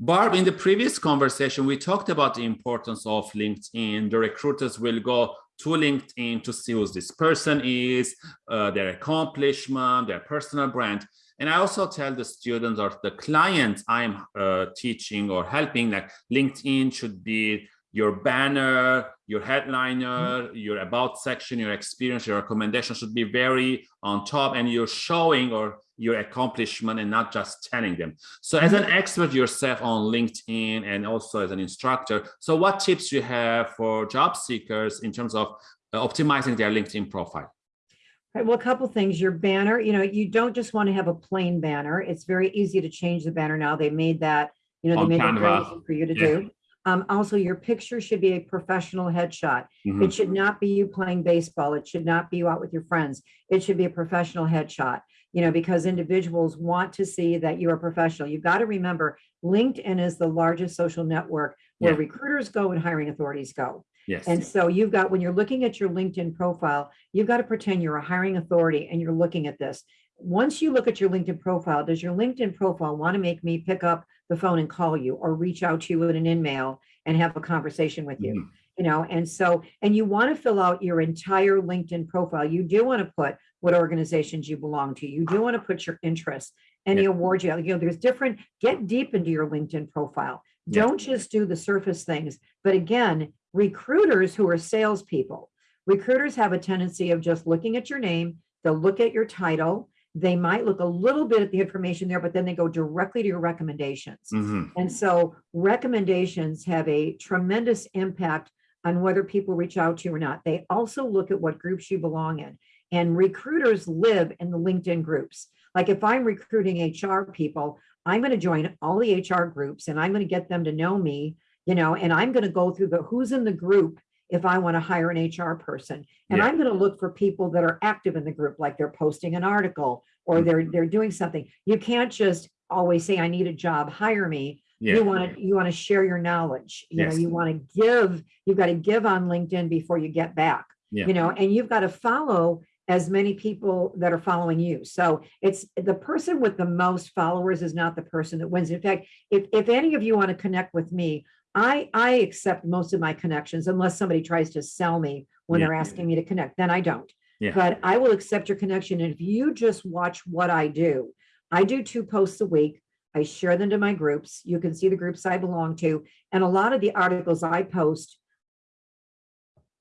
Barb, in the previous conversation, we talked about the importance of LinkedIn. The recruiters will go to LinkedIn to see who this person is, uh, their accomplishment, their personal brand. And I also tell the students or the clients I'm uh, teaching or helping that LinkedIn should be your banner, your headliner, mm-hmm. your about section, your experience, your recommendation should be very on top and you're showing or your accomplishment and not just telling them. So as an expert yourself on LinkedIn and also as an instructor, so what tips you have for job seekers in terms of uh, optimizing their LinkedIn profile? Right, well, a couple things. Your banner, you know, you don't just want to have a plain banner. It's very easy to change the banner now. They made that, you know, they made it very easy for you to yeah. do. Um, also, your picture should be a professional headshot. Mm -hmm. It should not be you playing baseball. It should not be you out with your friends. It should be a professional headshot, you know, because individuals want to see that you're a professional. You've got to remember LinkedIn is the largest social network where yeah. recruiters go and hiring authorities go. Yes. And so you've got, when you're looking at your LinkedIn profile, you've got to pretend you're a hiring authority and you're looking at this. Once you look at your LinkedIn profile, does your LinkedIn profile want to make me pick up the phone and call you or reach out to you with an email and have a conversation with you? Mm -hmm. You know, and so, and you want to fill out your entire LinkedIn profile. You do want to put what organizations you belong to. You do want to put your interests, any yeah. awards you have. You know, there's different, get deep into your LinkedIn profile. Yeah. Don't just do the surface things. But again, recruiters who are salespeople, recruiters have a tendency of just looking at your name, they'll look at your title, they might look a little bit at the information there, but then they go directly to your recommendations. Mm -hmm. And so recommendations have a tremendous impact on whether people reach out to you or not. They also look at what groups you belong in. And recruiters live in the LinkedIn groups. Like if I'm recruiting HR people, I'm going to join all the HR groups and I'm going to get them to know me, you know, and I'm going to go through the who's in the group if I want to hire an HR person. And yeah. I'm going to look for people that are active in the group, like they're posting an article or they're mm-hmm. they're doing something. You can't just always say, I need a job, hire me. Yeah. You want to you want to share your knowledge. You yes. know, you want to give, you've got to give on LinkedIn before you get back. Yeah. You know, and you've got to follow as many people that are following you. So it's the person with the most followers is not the person that wins. In fact, if, if any of you want to connect with me, I, I accept most of my connections unless somebody tries to sell me when yeah. they're asking me to connect, then I don't. Yeah. But I will accept your connection. And if you just watch what I do, I do two posts a week. I share them to my groups. You can see the groups I belong to. And a lot of the articles I post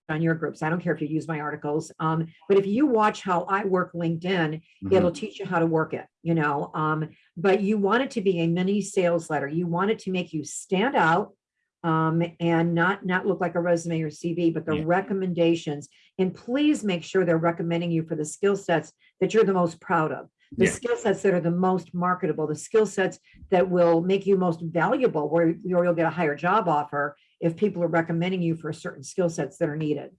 on your groups. I don't care if you use my articles. Um, but if you watch how I work LinkedIn, mm -hmm. it'll teach you how to work it, you know. Um, but you want it to be a mini sales letter. You want it to make you stand out um, and not not look like a resume or CV, but the yeah. recommendations. And please make sure they're recommending you for the skill sets that you're the most proud of, the yeah. skill sets that are the most marketable, the skill sets that will make you most valuable, where you'll get a higher job offer if people are recommending you for certain skill sets that are needed.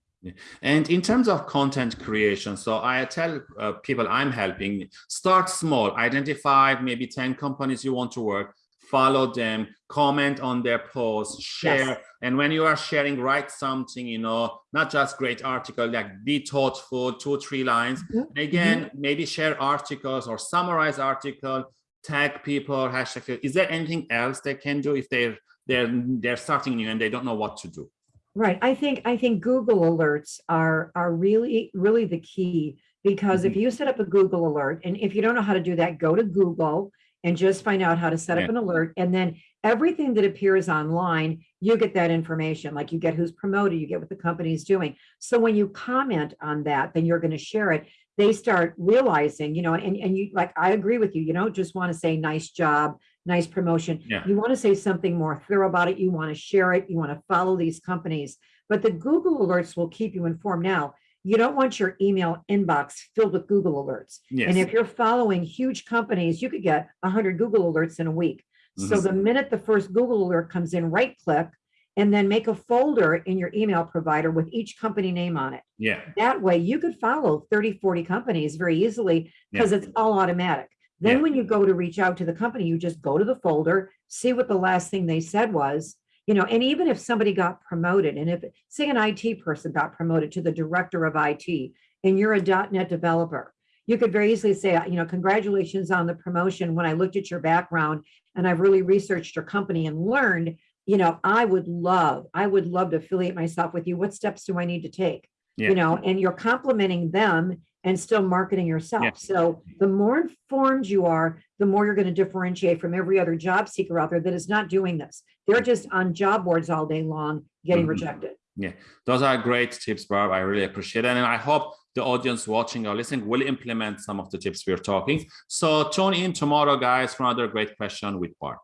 And in terms of content creation, so I tell uh, people I'm helping, start small, identify maybe 10 companies you want to work, follow them, comment on their posts, share. Yes. And when you are sharing, write something, you know, not just great article, like be thoughtful, two, three lines. Mm -hmm. Again, mm -hmm. maybe share articles or summarize article, tag people, hashtag. Is there anything else they can do if they're they're they're starting new and they don't know what to do? Right. I think I think Google alerts are are really really the key because mm -hmm. if mm-hmm. you set up a Google alert and if you don't know how to do that, go to Google and just find out how to set up an alert. And then everything that appears online, you get that information, like you get who's promoted, you get what the company is doing. So when you comment on that, then you're going to share it. They start realizing, you know, and, and you like, I agree with you, you don't just want to say nice job, nice promotion. Yeah. You want to say something more thorough about it. You want to share it. You want to follow these companies. But the Google alerts will keep you informed now you don't want your email inbox filled with Google alerts. Yes. And if you're following huge companies, you could get 100 Google alerts in a week. Mm -hmm. So mm-hmm. the minute the first Google alert comes in, right click, and then make a folder in your email provider with each company name on it. Yeah. That way you could follow 30, 40 companies very easily because yeah. it's all automatic. Then yeah. when you go to reach out to the company, you just go to the folder, see what the last thing they said was, you know, and even if somebody got promoted and if say an IT person got promoted to the director of IT and you're a .NET developer, You could very easily say, you know, congratulations on the promotion. When I looked at your background and I've really researched your company and learned, you know, I would love, I would love to affiliate myself with you. What steps do I need to take? Yeah. You know, and you're complimenting them and still marketing yourself. Yeah. So the more informed you are, the more you're going to differentiate from every other job seeker out there that is not doing this. They're just on job boards all day long getting Mhm. rejected. Yeah, those are great tips, Barb. I really appreciate it. And I hope the audience watching or listening will implement some of the tips we're talking. So tune in tomorrow, guys, for another great question with Barb.